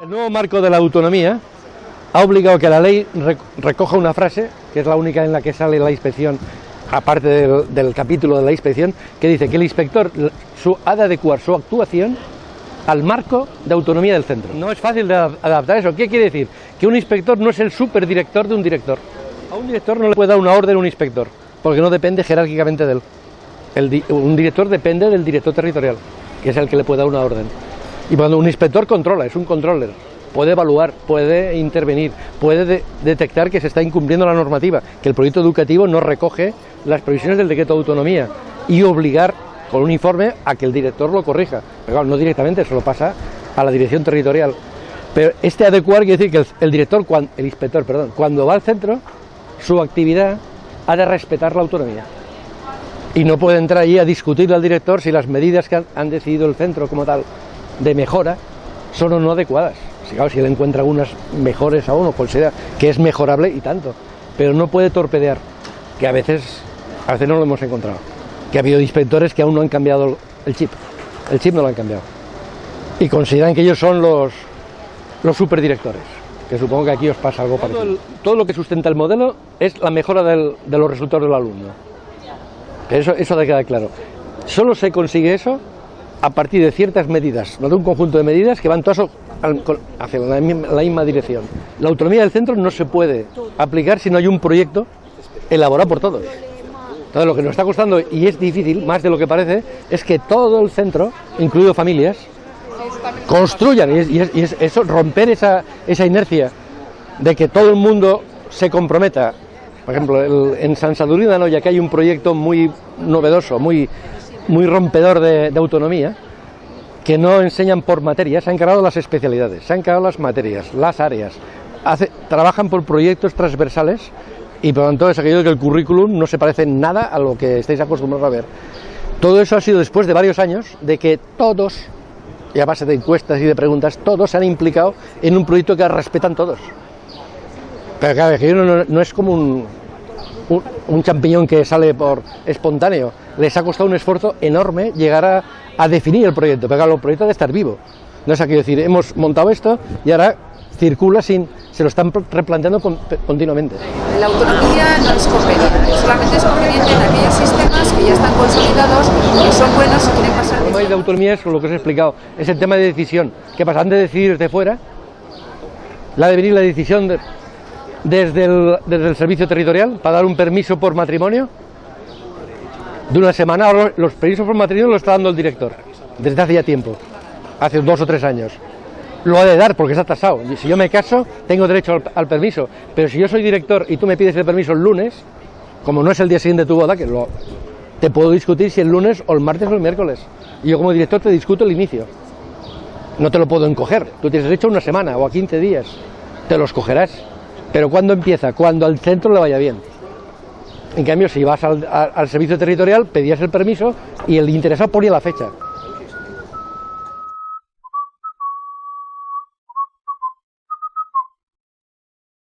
El nuevo marco de la autonomía ha obligado que la ley recoja una frase, que es la única en la que sale la inspección, aparte del, capítulo de la inspección, que dice que el inspector su, ha de adecuar su actuación al marco de autonomía del centro. No es fácil de adaptar eso. ¿Qué quiere decir? Que un inspector no es el superdirector de un director. A un director no le puede dar una orden a un inspector, porque no depende jerárquicamente de él. Un director depende del director territorial, que es el que le puede dar una orden. Y cuando un inspector controla, es un controller, puede evaluar, puede intervenir, puede de detectar que se está incumpliendo la normativa, que el proyecto educativo no recoge las previsiones del decreto de autonomía y obligar con un informe a que el director lo corrija. Pero claro, no directamente, eso lo pasa a la dirección territorial. Pero este adecuar quiere decir que el, director, cuando, el inspector, perdón, cuando va al centro, su actividad ha de respetar la autonomía. Y no puede entrar allí a discutirle al director si las medidas que han decidido el centro como tal de mejora son o no adecuadas. Si, claro, si él encuentra algunas mejores aún o considera que es mejorable y tanto, pero no puede torpedear, que a veces, a veces no lo hemos encontrado, que ha habido inspectores que aún no han cambiado el chip, el chip no lo han cambiado, y consideran que ellos son los, los superdirectores, que supongo que aquí os pasa algo parecido. Todo, el, todo lo que sustenta el modelo es la mejora del, de los resultados del alumno, eso, eso debe quedar claro. Solo se consigue eso a partir de ciertas medidas, no de un conjunto de medidas que van todas hacia la misma, dirección. La autonomía del centro no se puede aplicar si no hay un proyecto elaborado por todos. Entonces lo que nos está costando, y es difícil, más de lo que parece, es que todo el centro, incluido familias, construyan, y es, eso, romper esa, inercia de que todo el mundo se comprometa. Por ejemplo, en San Sadurní de ya que hay un proyecto muy novedoso, muy muy rompedor de, autonomía, que no enseñan por materias, se han encargado las especialidades, se han encargado las materias, las áreas, trabajan por proyectos transversales y por lo tanto es aquello que el currículum no se parece nada a lo que estáis acostumbrados a ver. Todo eso ha sido después de varios años de que todos, y a base de encuestas y de preguntas, todos se han implicado en un proyecto que respetan todos. Pero claro, que no, no es como un, un, un, champiñón que sale por espontáneo. Les ha costado un esfuerzo enorme llegar a, a definir el proyecto, pero claro, el proyecto debe estar vivo. No es aquí decir, hemos montado esto y ahora circula sin, se lo están replanteando con, continuamente. La autonomía no es conveniente, solamente es conveniente en aquellos sistemas que ya están consolidados, que son buenos y quieren pasar... El tema de autonomía es lo que os he explicado, es el tema de decisión. ¿Qué pasa? Antes de decidir desde fuera, la de venir la decisión de, desde el, desde el servicio territorial para dar un permiso por matrimonio de una semana. Los permisos por matrimonio los está dando el director desde hace ya tiempo, hace dos o tres años. Lo ha de dar porque está tasado. Si yo me caso, tengo derecho al, al, permiso. Pero si yo soy director y tú me pides el permiso el lunes, como no es el día siguiente de tu boda, que lo, te puedo discutir si el lunes o el martes o el miércoles. Y yo como director te discuto el inicio. No te lo puedo encoger. Tú tienes derecho a una semana o a 15 días. Te los cogerás. Pero ¿cuándo empieza? Cuando al centro le vaya bien. En cambio, si vas al, servicio territorial, pedías el permiso y el interesado ponía la fecha.